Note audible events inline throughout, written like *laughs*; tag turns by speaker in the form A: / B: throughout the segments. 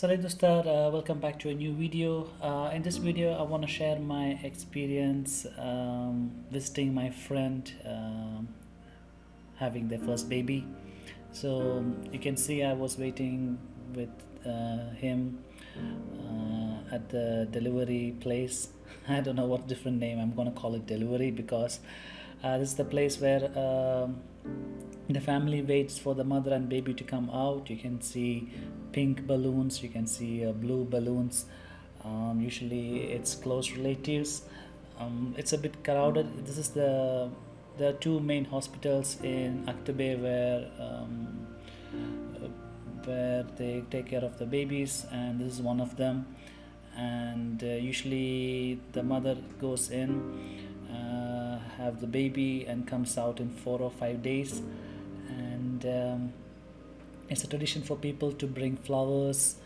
A: Salut dostlar, uh, welcome back to a new video. Uh, in this video, I want to share my experience um, visiting my friend um, having their first baby. So you can see I was waiting with uh, him uh, at the delivery place. *laughs* I don't know what different name I'm gonna call it delivery because uh, this is the place where um, the family waits for the mother and baby to come out. You can see pink balloons you can see uh, blue balloons. Um, usually it's close relatives. Um, it's a bit crowded. This is the there are two main hospitals in Aktobe where um, where they take care of the babies and this is one of them. And uh, usually the mother goes in uh, have the baby and comes out in four or five days and um, it's a tradition for people to bring flowers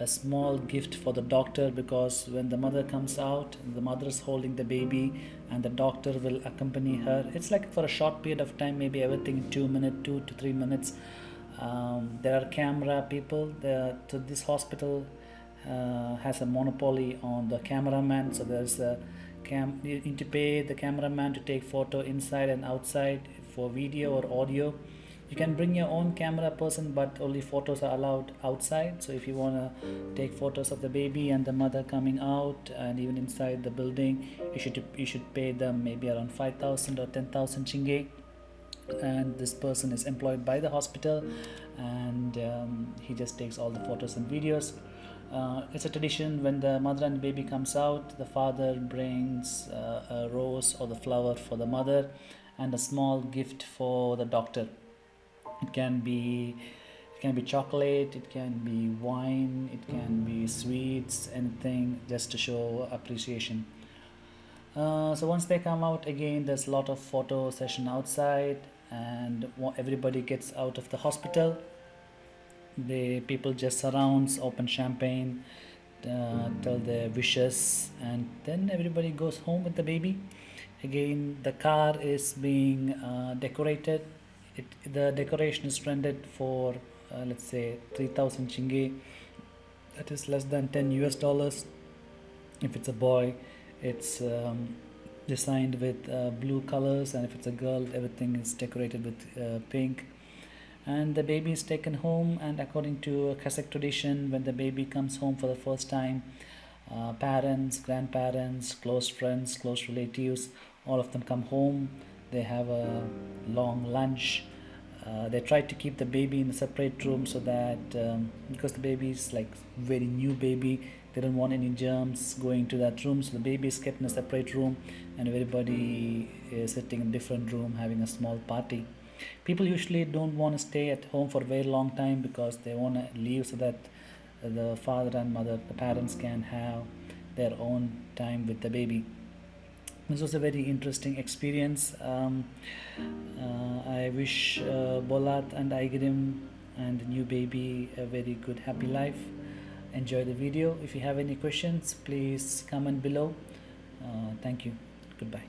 A: a small gift for the doctor because when the mother comes out the mother is holding the baby and the doctor will accompany her. It's like for a short period of time maybe everything two minutes two to three minutes. Um, there are camera people. There so this hospital uh, has a monopoly on the cameraman. So there's a cam you need to pay the cameraman to take photo inside and outside for video or audio you can bring your own camera person but only photos are allowed outside. So if you want to take photos of the baby and the mother coming out and even inside the building you should you should pay them maybe around 5000 or 10000 tenge and this person is employed by the hospital and um, he just takes all the photos and videos. Uh, it's a tradition when the mother and baby comes out the father brings uh, a rose or the flower for the mother and a small gift for the doctor it can be it can be chocolate it can be wine it can be sweets anything just to show appreciation. Uh, so once they come out again there's a lot of photo session outside and everybody gets out of the hospital. The people just surrounds open champagne uh, tell their wishes and then everybody goes home with the baby. Again the car is being uh, decorated it the decoration is rented for uh, let's say 3000 tenge that is less than 10 us dollars. If it's a boy it's um, designed with uh, blue colors and if it's a girl everything is decorated with uh, pink. And the baby is taken home and according to Kazakh tradition when the baby comes home for the first time uh, parents grandparents close friends close relatives all of them come home they have a long lunch. Uh, they try to keep the baby in a separate room so that um, because the baby is like very new baby they don't want any germs going to that room. So the baby is kept in a separate room and everybody is sitting in a different room having a small party. People usually don't want to stay at home for a very long time because they want to leave so that the father and mother the parents can have their own time with the baby this was a very interesting experience. Um, uh, I wish uh, Bolat and Aigerim and the new baby a very good happy life. Enjoy the video. If you have any questions please comment below. Uh, thank you. Goodbye